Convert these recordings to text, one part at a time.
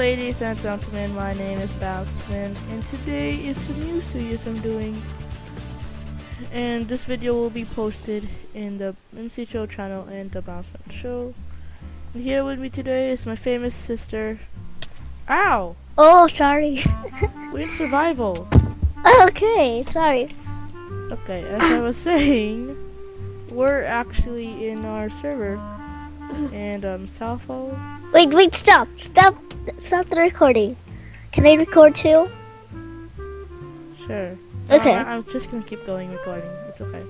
ladies and gentlemen, my name is Bounceman, and today is some new series I'm doing. And this video will be posted in the MC Show channel and the Bounceman Show. And here with me today is my famous sister. Ow! Oh, sorry. We're in survival. okay, sorry. Okay, as I was saying, we're actually in our server. And um, Salfo. Wait, wait, stop, stop, stop the recording. Can I record too? Sure. Okay. I, I'm just gonna keep going recording. It's okay.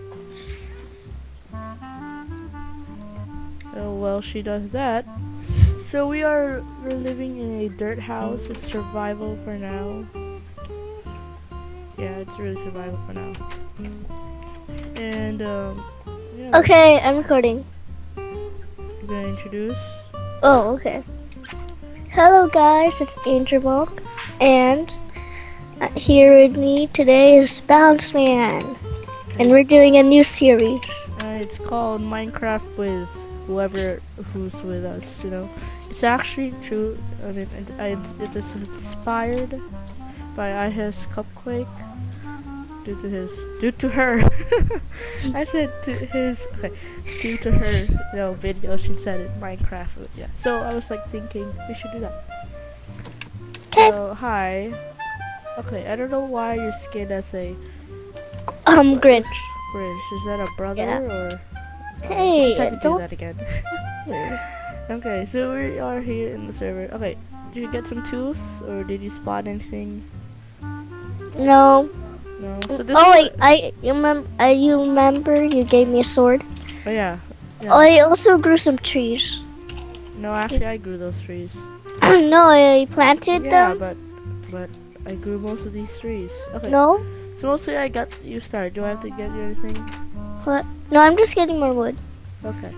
Oh well, she does that. So we are we're living in a dirt house. It's survival for now. Yeah, it's really survival for now. And um, yeah, Okay, I'm recording. You're gonna introduce. Oh, okay. Hello, guys. It's Angel Monk, and uh, here with me today is Bounce Man, and we're doing a new series. Uh, it's called Minecraft with Whoever who's with us, you know, it's actually true. I mean, it, I, it is inspired by iHasCupquake due to his, due to her. I said to his, okay, due to her, you know, video. She said it Minecraft. Yeah. So I was like thinking we should do that. 'Kay. So hi. Okay, I don't know why you're skinned as a Um, Grinch. British. Is that a brother Yeah. or? Hey, Let's have to do that again. okay, so we are here in the server. Okay, did you get some tools or did you spot anything? No. No. So Oh wait, I you remember? I you remember you gave me a sword. Oh yeah. Yeah. Oh, I also grew some trees. No, actually I grew those trees. no, I planted yeah, them. but but I grew most of these trees. Okay. No, So mostly I got you started. Do I have to get you anything? what? No, I'm just getting more wood. Okay.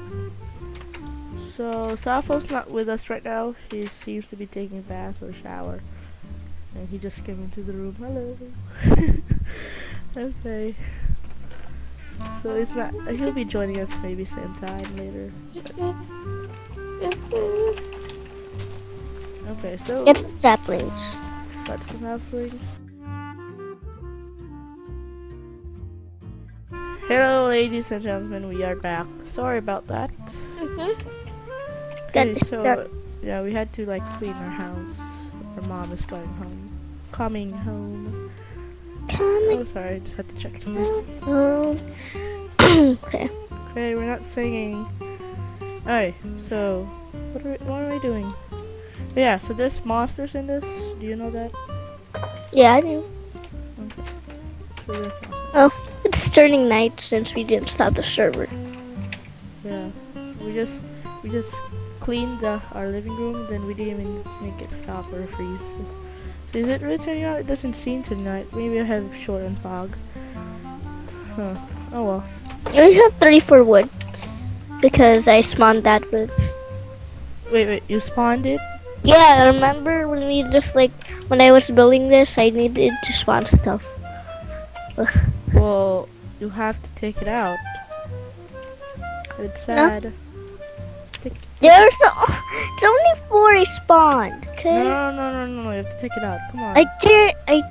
So Safo's not with us right now. He seems to be taking a bath or shower. And he just came into the room. Hello. okay. So it's not he'll be joining us maybe sometime later. Okay, so Get some saplings. got some halflings. Hello ladies and gentlemen, we are back. Sorry about that. Mhm. Got Okay, so yeah, we had to like clean our house. Our mom is going home. Coming home. Coming Oh, sorry, I just had to check. home. okay. Okay, we're not singing. Alright, so what are we, what are we doing? Yeah, so there's monsters in this. Do you know that? Yeah, I do. So there's monsters. It's turning night since we didn't stop the server. Yeah, we just we just cleaned the, our living room, then we didn't even make it stop or freeze. Is it really turning out? It doesn't seem tonight. Maybe I have short and fog. Huh. Oh well. We have 34 wood because I spawned that wood. Wait, wait. You spawned it? Yeah, I remember when we just like when I was building this, I needed to spawn stuff. Well, you have to take it out. It's sad. Take- There's it's only four I spawned. Okay. No, no, no, no, no. You have to take it out. Come on. I did. I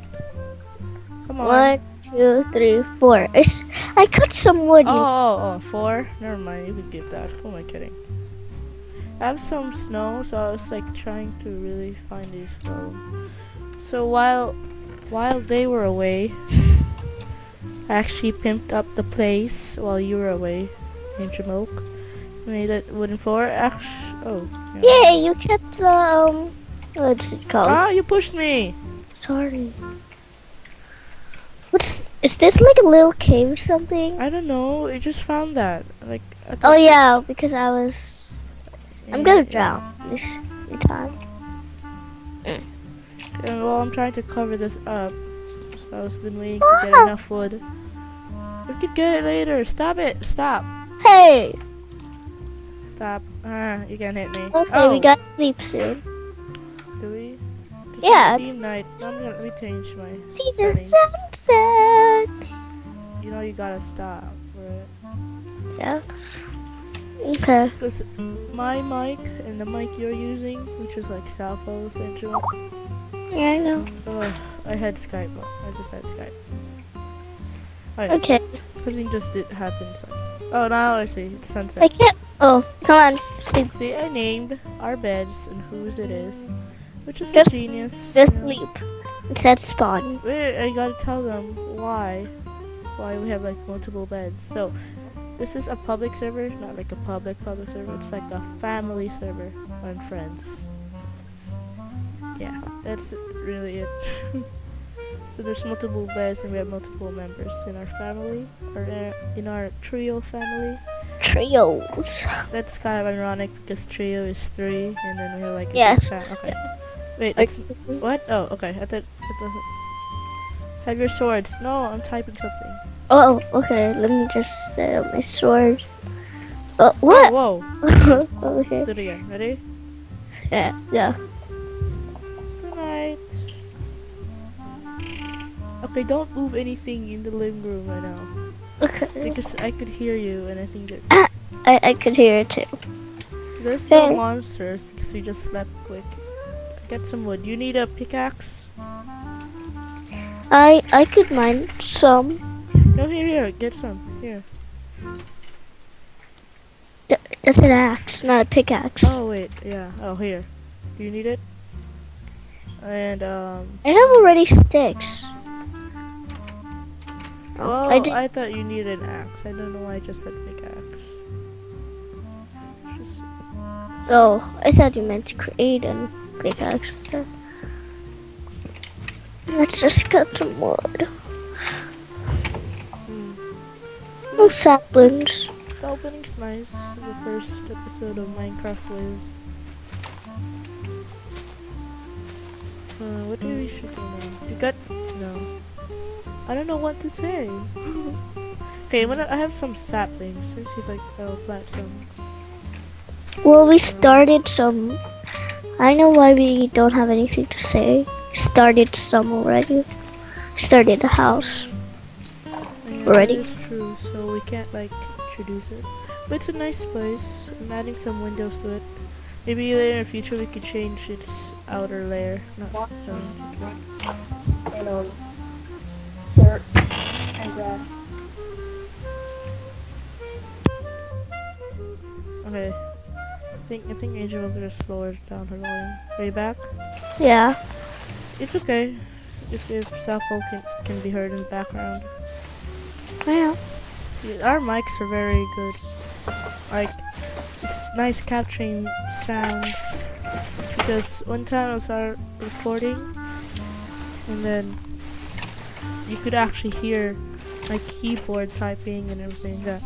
Come on. One, two, three, four. I cut some wood. Oh, oh, oh, four? Never mind, you could give that. Who am I kidding? I have some snow, so I was like trying to really find these snow. So while while they were away, I actually pimped up the place while you were away, Angel Milk. Made it wooden floor. Oh. yeah. Yay! You kept the um. What's it called? Ah, you pushed me. Sorry. What's is this like a little cave or something? I don't know. I just found that. Like. Oh yeah, because I was. I'm gonna drown this time. And well, I'm trying to cover this up. So I've been waiting to get Ah! enough wood. We could get it later. Stop it. Stop. Hey. Stop. Ah, you can't hit me. Okay, oh, we got sleep soon. Do we? Yeah, it's- night. I'm gonna let me change my. See the settings. sunset. You know you gotta stop. Right? Yeah. Okay. Because my mic and the mic you're using, which is like Salvo Central, Yeah, I know. oh, I had Skype. I just had Skype. Alright, Okay. something just did happen. So. Oh, now I see. It's I can't. Oh, come on. Sleep. See, I named our beds and whose it is, which is Just- genius. Just know. sleep. It said spawn. Wait, I gotta tell them why. Why we have like multiple beds. So, this is a public server, not like a public public server. It's like a family server on friends. Yeah, that's really it. so there's multiple beds and we have multiple members in our family, or uh, in our trio family. Trios. That's kind of ironic because trio is three, and then we have like Yes. Okay. Wait, it's, what? Oh, okay. I thought. I thought have your swords. No, I'm typing something. Oh, okay. Let me just set up my sword. Oh, Oh, what? whoa. okay. Do it again. Ready? Yeah, yeah. Okay, don't move anything in the living room right now. Okay. Because I could hear you, and I think that I, I could hear it too. there's no Hey. monsters because we just slept quick. Get some wood. You need a pickaxe? I I could mine some. No, here, here. Get some. Here. Th- That's an axe, not a pickaxe. Oh wait, yeah. Oh here. Do you need it? And um. I have already sticks. Oh, I I, thought you needed an axe. I don't know why I just said pickaxe. Just, Oh, I thought you meant to create a pickaxe. Let's just cut some wood. hmm. No saplings. The opening's nice. The first episode of Minecraft Lives. Uh, what do we should do now? You got no. I don't know what to say. okay, I'm gonna, I have some saplings. Let's see if I I'll plant some. Well, we started some. I know why we don't have anything to say. Started some already. Started a house. Yeah, Already? That is true, so we can't like introduce it. But it's a nice place. I'm adding some windows to it. Maybe later in the future we could change its outer layer. Not so. And dirt and grass. Okay. I think I think Angel will just lower down her volume. Are you back? Yeah. It's okay. If if Sappho can can be heard in the background. Yeah. Yeah, Our mics are very good. Like it's nice capturing sounds. Because one time I was out recording and then you could actually hear my keyboard typing and everything like that.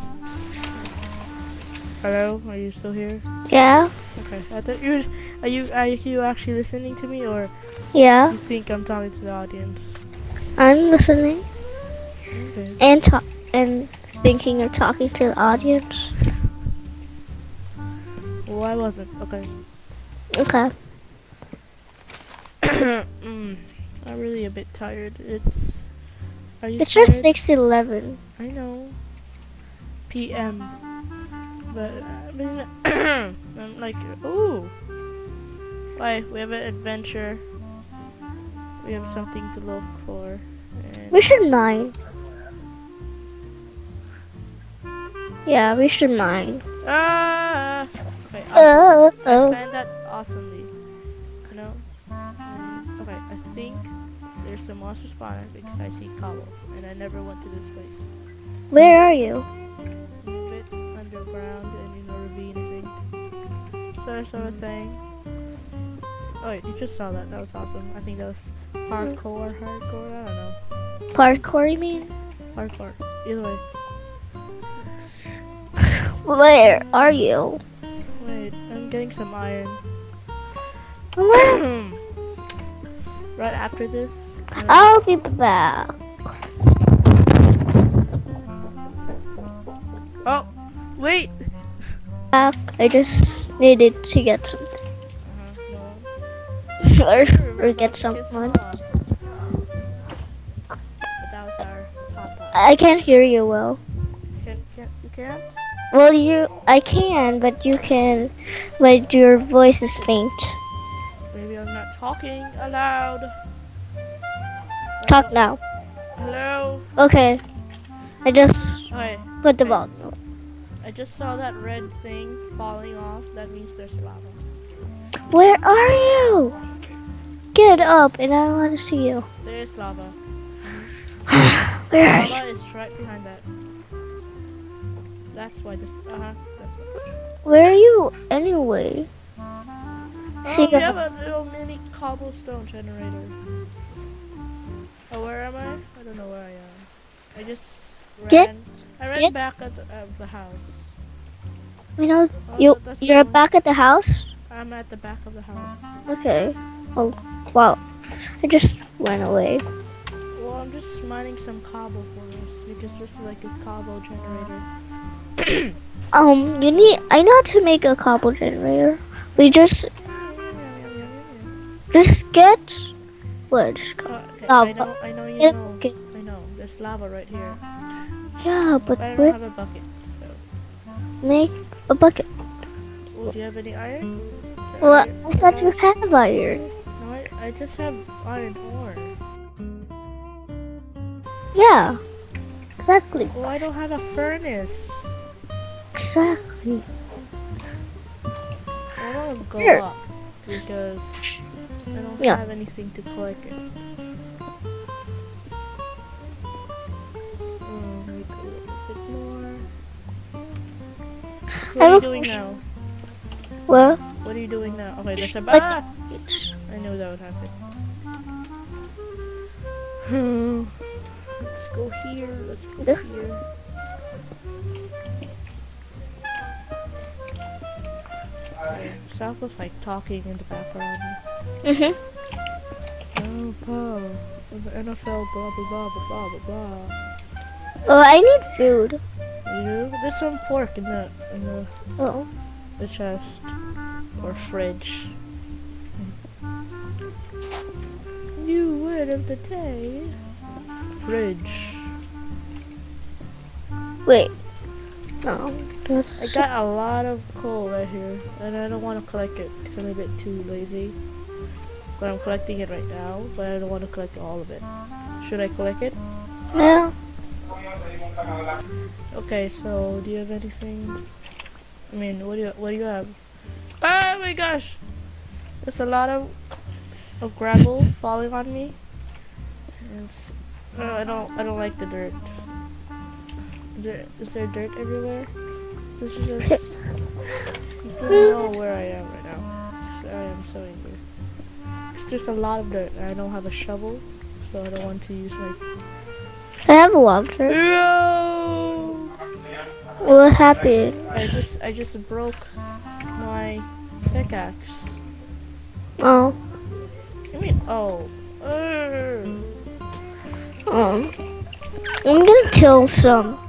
Hello, are you still here? Yeah. Okay, I thought you were, are you are you actually listening to me or Yeah. you think I'm talking to the audience? I'm listening Okay. and talk and thinking of talking to the audience. Well, I wasn't. Okay. Okay. mm, I'm really a bit tired. It's. Are you It's tired? just six eleven. I know. PM. But I mean, I'm like, ooh. Why? We have an adventure. We have something to look for. And We should mine. Yeah, we should mine. ah. Okay. I'll Oh, plan that awesomely. Monster spawner because I see cobble, and I never went to this place. Where are you? underground and in a ravine, I think. So that's what I was saying. Oh wait, you just saw that. That was awesome. I think that was hardcore, hardcore. I don't know. Parkour, you mean? Hardcore. Either way. Where are you? Wait, I'm getting some iron. Right after this. Uh, I'll be back. Oh, wait. Back. I just needed to get something. Or, or get someone. Mama. But that was our papa. I can't hear you well. Can, can, you can't? Well, you, I can, but you can, but your voice is faint. Maybe I'm not talking aloud. Talk now. Hello? Okay. I just Okay. put the volume. I just saw that red thing falling off. That means there's lava. Where are you? Get up, and I want to see you. There's lava. Where are you? Lava is right behind that. That's why this. Uh huh. Why. Where are you anyway? Oh, See we have a little mini cobblestone generator. Oh, where am I? I don't know where I am. I just ran. Get- I ran get- back at the, of the house. You know, Oh, you, you're the- back at the house. I'm at the back of the house. Okay. Oh, wow. I just went away. Well, I'm just mining some cobble for us because this is like a cobble generator. Um, you need. I know how to make a cobble generator. We just just get wood. Uh, okay, I know, I know you know. get- I know. There's lava right here. Yeah, but But I don't have a bucket. So, make a bucket. well, do you have any iron? Well, Iron- I thought you had iron. No, I, I just have iron ore. Yeah. Exactly. Well, I don't have a furnace. Exactly. I to go Here. up because I don't Yeah. have anything to collect it. What are you doing now? Well, What are you doing now? Okay, there's a like- ah! I knew that would happen. Let's go here. Let's go Yeah. here. South was like talking in the background. mhm. Oh, Paul. The NFL, blah, blah, blah, blah, blah, blah. Oh, I need food. You? There's some pork in the, in the, Oh. the chest. Or fridge. New word of the day. Fridge. Wait. No. That's I got a lot of coal right here, and I don't want to collect it because I'm a bit too lazy. But I'm collecting it right now, but I don't want to collect all of it. Should I collect it? no. Okay, so do you have anything? I mean, what do you what do you have? Oh my gosh! There's a lot of of gravel falling on me. It's, uh, I don't I don't like the dirt. Is there, is there dirt everywhere? This is just you don't know where I am right now. So I am so angry. 'Cause there's a lot of dirt and I don't have a shovel, so I don't want to use my. I have a lobster. No! What happened? I just I just broke my pickaxe. Oh. I mean, oh. Urgh. Um. I'm gonna kill some.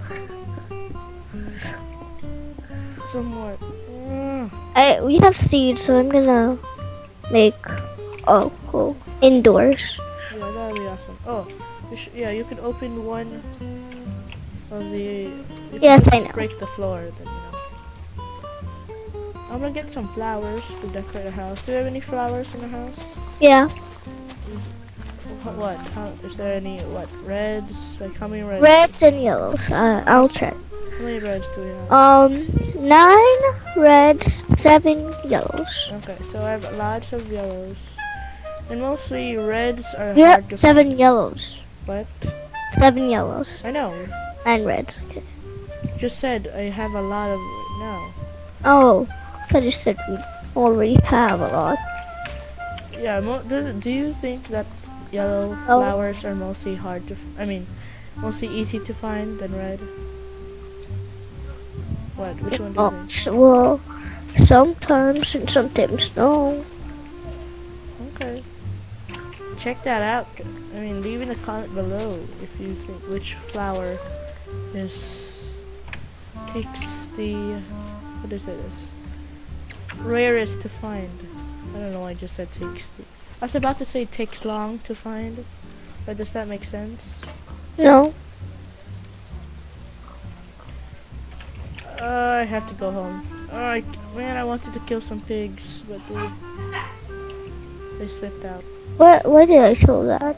Some more. I we have seeds, so I'm gonna make oh cool indoors. Yeah, that'd be awesome. Oh, yeah, you can open one of the. Yes, I know. Break the floor, then you know. I'm gonna get some flowers to decorate the house. Do you have any flowers in the house? Yeah, What? what? How, is there any what? Reds? Like how many reds? reds and yellows. Uh, I'll check. How many reds do we have? Um, nine reds, seven yellows. Okay, so I have lots of yellows. And mostly reds are Yeah, hard to seven find. yellows. What? Seven yellows. I know. And reds. Okay. Just said I have a lot of no. Oh, I just said we already have a lot. Yeah, mo- do, do you think that yellow Oh. flowers are mostly hard to f- I mean, mostly easy to find than red? What? Which one do you Oh, think? well, sometimes and sometimes no. Okay. Check that out. I mean, leave in a comment below if you think which flower is takes the what is it? Is rarest to find. I don't know. I just said takes the. I was about to say takes long to find, but does that make sense? No. Uh, I have to go home. Alright, man, I wanted to kill some pigs, but they, they slipped out. What? Why did I show that?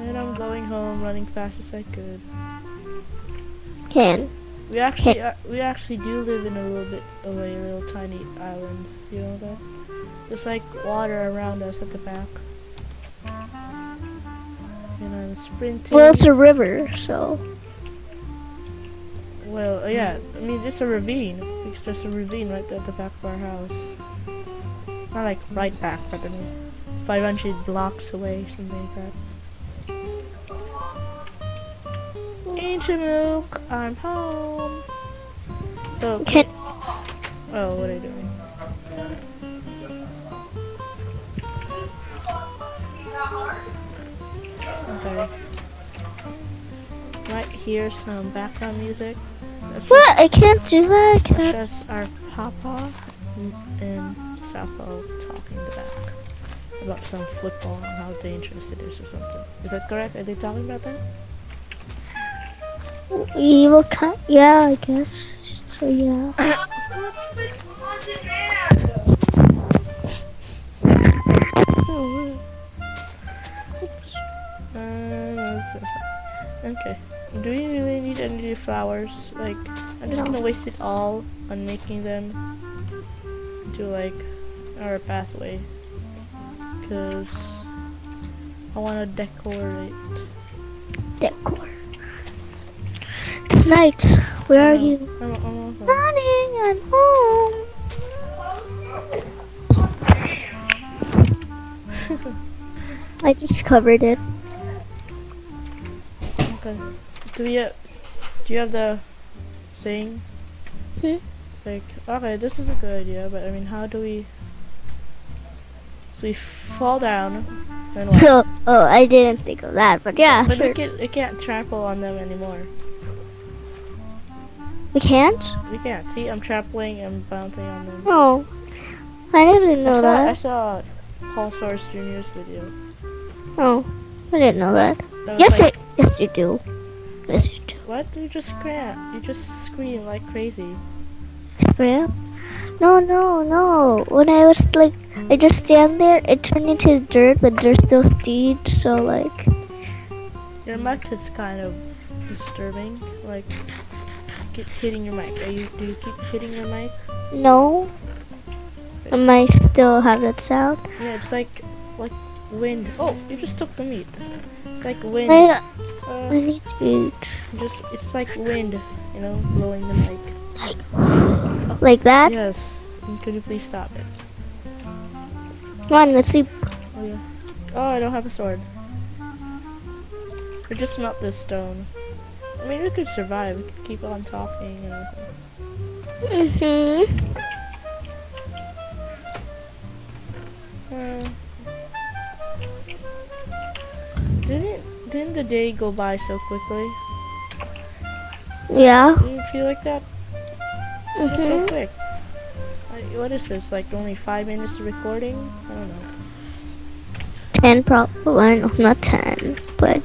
And I'm going home, running fast as I could. Can. We actually, uh, we actually do live in a little bit of a little tiny island. You know that? There's like water around us at the back. And I'm sprinting. Well, it's a river, so. Well, uh, yeah, I mean, it's a ravine. It's just a ravine right at the back of our house. Not like right back, but I mean, 500 blocks away, something like that. Milk, I'm home. So, Can. oh, what are you doing? Okay. Might hear some background music. That's What? I can't do that. That's can't. just our papa and- Sappho talking in back about some football and how dangerous it is or something. Is that correct? Are they talking about that? Evil cat. Yeah, I guess. So yeah. Uh, okay. Do we really need any flowers? Like, I'm just No. gonna waste it all on making them into like our pathway. Cause I wanna decorate. Decor. It's night. Where are you? I'm, I'm on home. Running, I'm home. I just covered it. Okay. Do have, do you have the thing? Hmm? Like, okay, this is a good idea, but I mean, how do we? So we fall down, then what? Oh, oh, I didn't think of that, but yeah, But sure. we can, we can't trample on them anymore. We can't? We can't. See, I'm trampling and bouncing on them. Oh, I didn't I know that. I saw Paul Soares Jr.'s video. Oh, I didn't know that. That Yes, like, it. Yes, you do. Yes, you do. What? You just scream. You just scream like crazy. Yeah. No, no, no. When I was like, I just stand there, it turned into dirt, but there's still seeds, so like, Your mic is kind of disturbing. Like, keep hitting your mic. Are you? Do you keep hitting your mic? no. Am I still have that sound. Yeah, it's like like wind. Oh, you just took the meat. It's like wind. I, I Uh, need to eat. just it's like wind. You know, blowing the mic. Like like that? Yes. Could you please stop it? Come on, let's sleep. Oh yeah. Oh, I don't have a sword. We just melt this stone. I mean, we could survive. We could keep on talking and everything. Mm-hmm. Uh, didn't didn't the day go by so quickly? Yeah. Didn't you feel like that? It's so Mm-hmm. quick. Like, what is this? Like only five minutes of recording? I don't know. Ten probably. No, not ten, but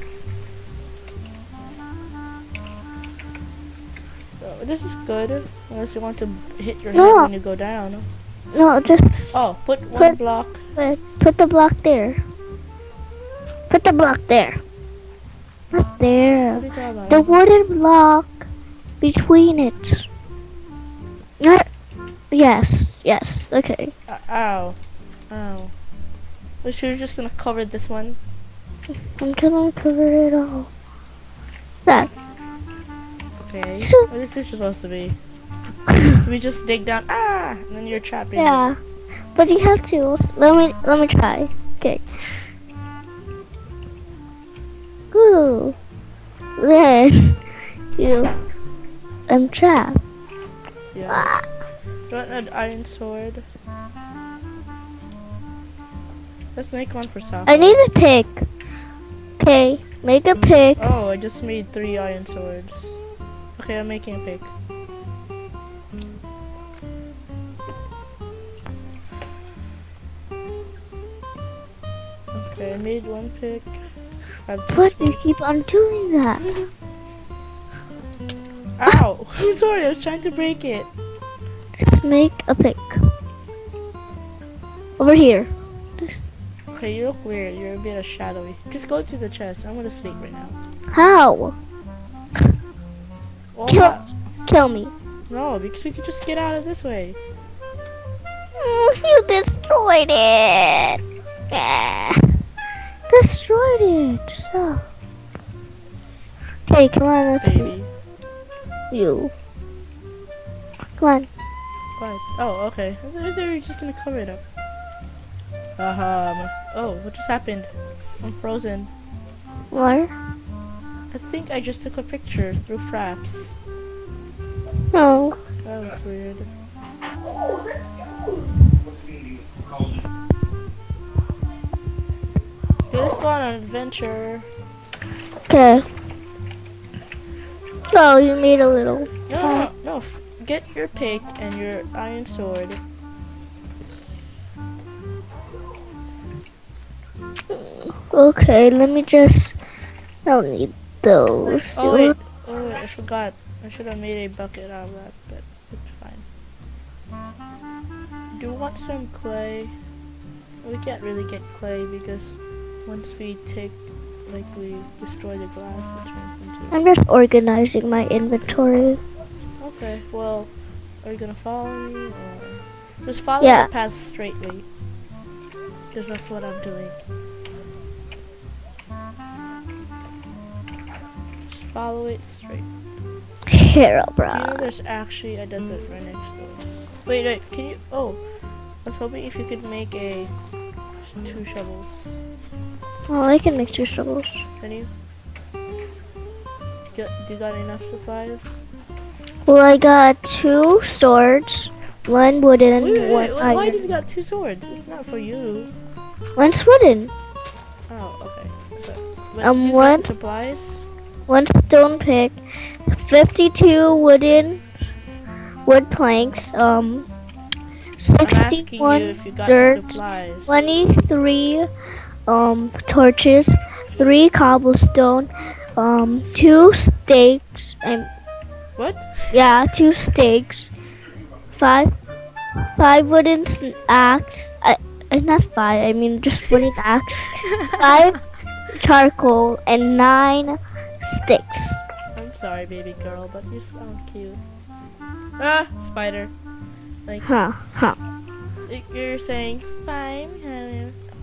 this is good. Unless you want to hit your No. head when you go down. no, just Oh, put one Put- block. put, put the block there. Put the block there. Not there. What are you talking about? The wooden block between it. Not. Yes. Yes. Okay. Uh, ow. Ow. We should we just gonna cover this one. I'm gonna cover it all. That. Okay. So- What is this supposed to be? So we just dig down. Ah! And then you're trapped it. Yeah. But you have to. Let me. Let me try. Okay. Ooh. Then you. I'm trapped. Yeah. Ah. You want an iron sword? Let's make one for Sapa. I need a pick. Okay. Make a pick. Oh, I just made three iron swords. Okay, I'm making a pick. Okay, I made one pick. I have this But you keep on doing that. Ow! I'm sorry, I was trying to break it. Let's make a pick. Over here. Okay, you look weird. You're a bit of shadowy. Just go to the chest. I'm gonna sleep right now. How? Oh, Kill-. Kill me. No, because we could just get out of this way. Mm, you destroyed it. Ah. Destroyed it. So. Okay, come on, let's Baby. you. Come on. What? Oh, okay. I thought they were just gonna cover it up. Um. Oh, what just happened? I'm frozen. Where? I think I just took a picture through Fraps. No. That was weird. Okay, let's go on an adventure. Okay. Oh, you made a little. No, no, no, no. f- Get your pick and your iron sword. Okay, let me just. I don't need those. Oh wait, oh wait, I forgot. I should have made a bucket out of that, but it's fine. Do you want some clay? We can't really get clay because once we take, like we destroy the glass, it turns into. I'm just organizing my inventory. Okay, well, are you gonna follow me or just follow Yeah. the path straightly? Because that's what I'm doing. Follow it straight. Here, Do you know there's actually a desert right next to us? Wait, wait, can you? Oh, I was hoping if you could make a two shovels. Oh, I can make two shovels. Can you? Get, do you got enough supplies? Well, I got two swords, one wooden, Wait, wait, one wait, why did you got two swords? It's not for you. One's wooden, Oh, okay. But Um, what? supplies? One stone pick, 52 wooden wood planks, um, I'm asking you 61 if you got dirt, supplies. 23 um torches, three cobblestone, um two stakes, and What? yeah, two stakes, five five wooden s- axe. I, uh, not five. I mean just wooden axe. Five charcoal and nine sticks. I'm sorry, baby girl, but you sound cute. Ah, spider. Like, Huh? Huh? you're saying fine.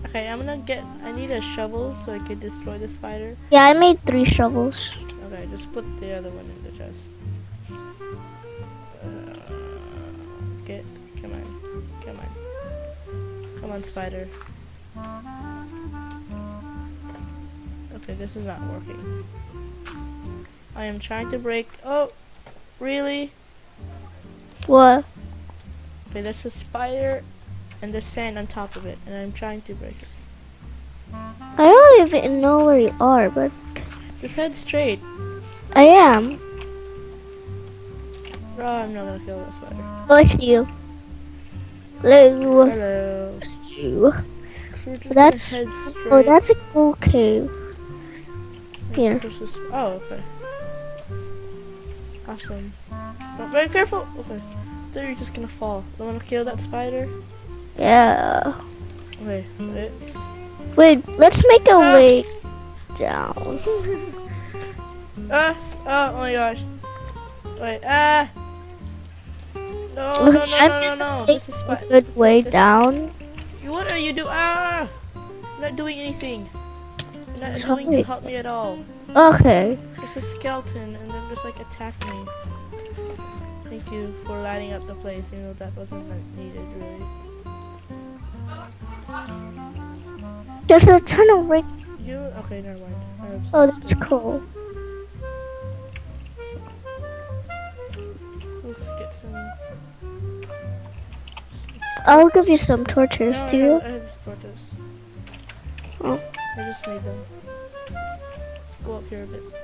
Okay, I'm gonna get. I need a shovel so I can destroy the spider. Yeah, I made three shovels. Okay, just put the other one in the chest. Uh, get, come on, come on, come on, spider. Okay, this is not working. I am trying to break. Oh, really? What? Okay, there's a spider and there's sand on top of it, and I'm trying to break it. I don't even know where you are, but Just head straight. I am. Oh, I'm not gonna kill that spider. Oh, I see you. Hello. Hello. You. So That's- gonna head oh, straight. Oh, that's a cool cave. here. Oh, okay. Awesome. But very careful. Okay. Then you're just gonna fall. You wanna kill that spider? Yeah. Okay. Wait. Wait, let's make a Ah. way down. Ah! Oh my gosh. Wait. Ah! No! No! No! No! No! No! This is a good way this- down. What are you doing? Ah! I'm not doing anything. Not Sorry. doing to help me at all. Okay. It's a skeleton, just like attack me. Thank you for lighting up the place, even though that wasn't needed really. There's a tunnel right. You okay? Never mind. Oh, that's cool. Let's get some. I'll give you some torches, No, I do you? have, I have torches. Oh. I just made them. Let's go up here a bit.